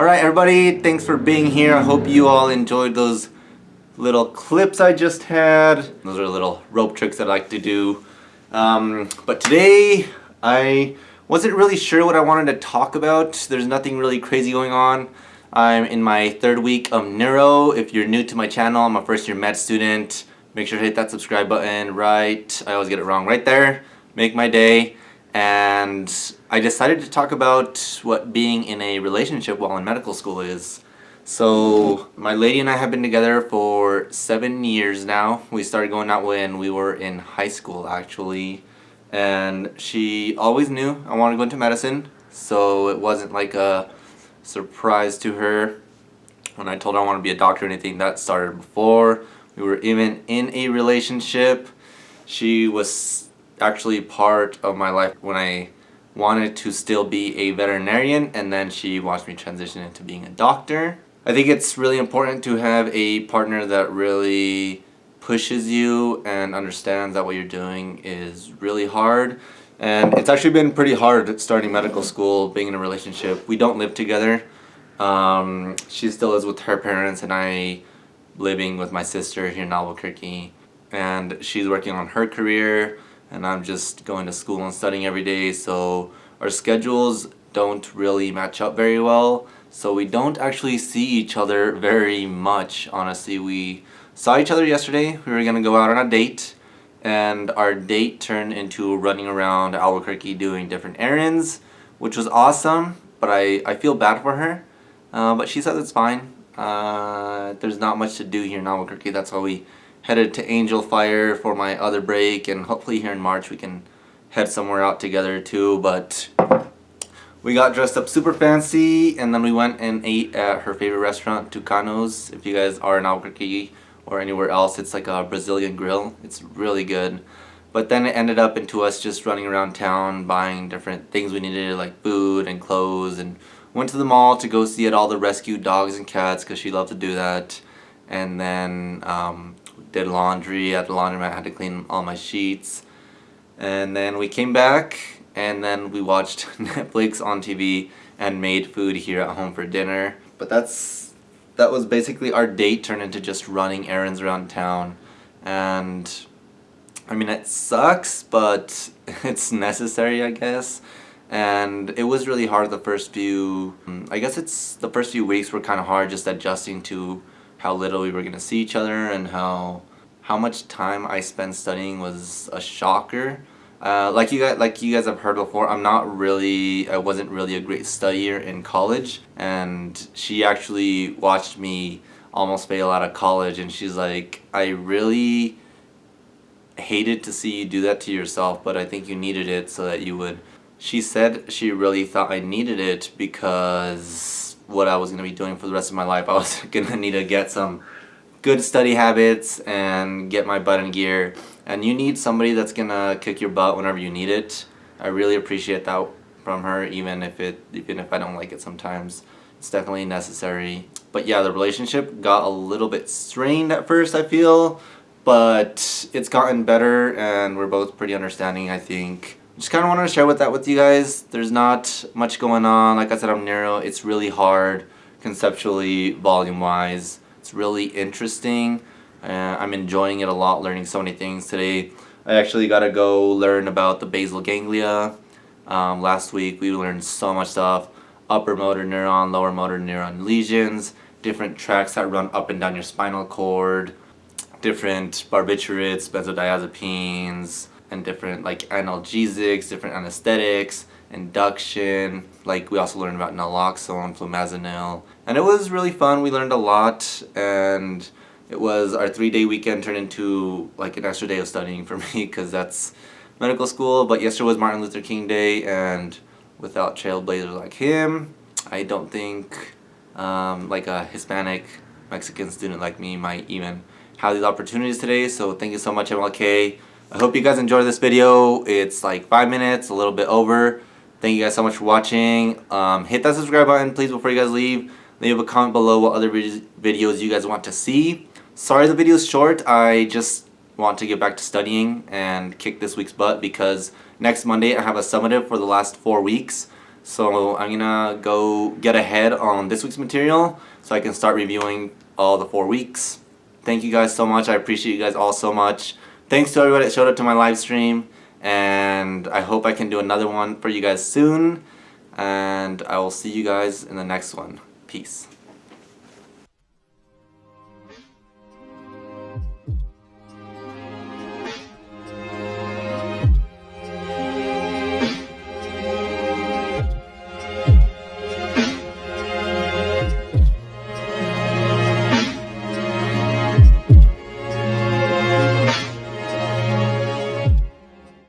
Alright everybody, thanks for being here. I hope you all enjoyed those little clips I just had. Those are little rope tricks I like to do. Um, but today, I wasn't really sure what I wanted to talk about. There's nothing really crazy going on. I'm in my third week of neuro. If you're new to my channel, I'm a first year med student. Make sure to hit that subscribe button right, I always get it wrong, right there. Make my day. And I decided to talk about what being in a relationship while in medical school is. So my lady and I have been together for seven years now. We started going out when we were in high school actually. And she always knew I wanted to go into medicine. So it wasn't like a surprise to her when I told her I want to be a doctor or anything. That started before. We were even in a relationship. She was actually part of my life when I wanted to still be a veterinarian and then she watched me transition into being a doctor. I think it's really important to have a partner that really pushes you and understands that what you're doing is really hard. And it's actually been pretty hard starting medical school, being in a relationship. We don't live together. Um, she still is with her parents and I living with my sister here in Albuquerque. And she's working on her career and I'm just going to school and studying every day. So our schedules don't really match up very well. So we don't actually see each other very much, honestly. We saw each other yesterday. We were to go out on a date. And our date turned into running around Albuquerque doing different errands, which was awesome. But I, I feel bad for her. Uh, but she says it's fine. Uh, there's not much to do here in Albuquerque. That's why we headed to Angel Fire for my other break. And hopefully here in March we can head somewhere out together too. But we got dressed up super fancy and then we went and ate at her favorite restaurant, Tucanos. If you guys are in Albuquerque or anywhere else, it's like a Brazilian grill. It's really good. But then it ended up into us just running around town buying different things we needed like food and clothes and went to the mall to go see at all the rescued dogs and cats because she loved to do that. And then um, did laundry at the laundromat, had to clean all my sheets. And then we came back and then we watched Netflix on TV and made food here at home for dinner. But that's that was basically our date turned into just running errands around town and I mean it sucks but it's necessary I guess and it was really hard the first few I guess it's the first few weeks were kind of hard just adjusting to how little we were gonna see each other and how how much time I spent studying was a shocker uh, like you guys, like you guys have heard before, I'm not really, I wasn't really a great studier in college, and she actually watched me almost fail out of college, and she's like, I really hated to see you do that to yourself, but I think you needed it so that you would. She said she really thought I needed it because what I was going to be doing for the rest of my life, I was going to need to get some good study habits and get my butt in gear and you need somebody that's gonna kick your butt whenever you need it. I really appreciate that from her even if it even if I don't like it sometimes. It's definitely necessary. But yeah, the relationship got a little bit strained at first, I feel, but it's gotten better and we're both pretty understanding, I think. Just kind of wanted to share with that with you guys. There's not much going on. Like I said, I'm neuro. It's really hard conceptually, volume-wise. It's really interesting. Uh, I'm enjoying it a lot, learning so many things today. I actually got to go learn about the basal ganglia. Um, last week we learned so much stuff. Upper motor neuron, lower motor neuron lesions, different tracts that run up and down your spinal cord, different barbiturates, benzodiazepines, and different like analgesics, different anesthetics, induction. Like we also learned about naloxone, flumazenil. And it was really fun. We learned a lot and it was our three-day weekend turned into like an extra day of studying for me because that's medical school. But yesterday was Martin Luther King Day and without trailblazers like him, I don't think um, like a Hispanic Mexican student like me might even have these opportunities today. So thank you so much MLK. I hope you guys enjoyed this video. It's like five minutes, a little bit over. Thank you guys so much for watching. Um, hit that subscribe button please before you guys leave. Leave a comment below what other videos you guys want to see. Sorry the video is short. I just want to get back to studying and kick this week's butt because next Monday I have a summative for the last four weeks. So I'm gonna go get ahead on this week's material so I can start reviewing all the four weeks. Thank you guys so much. I appreciate you guys all so much. Thanks to everybody that showed up to my live stream and I hope I can do another one for you guys soon and I will see you guys in the next one. Peace.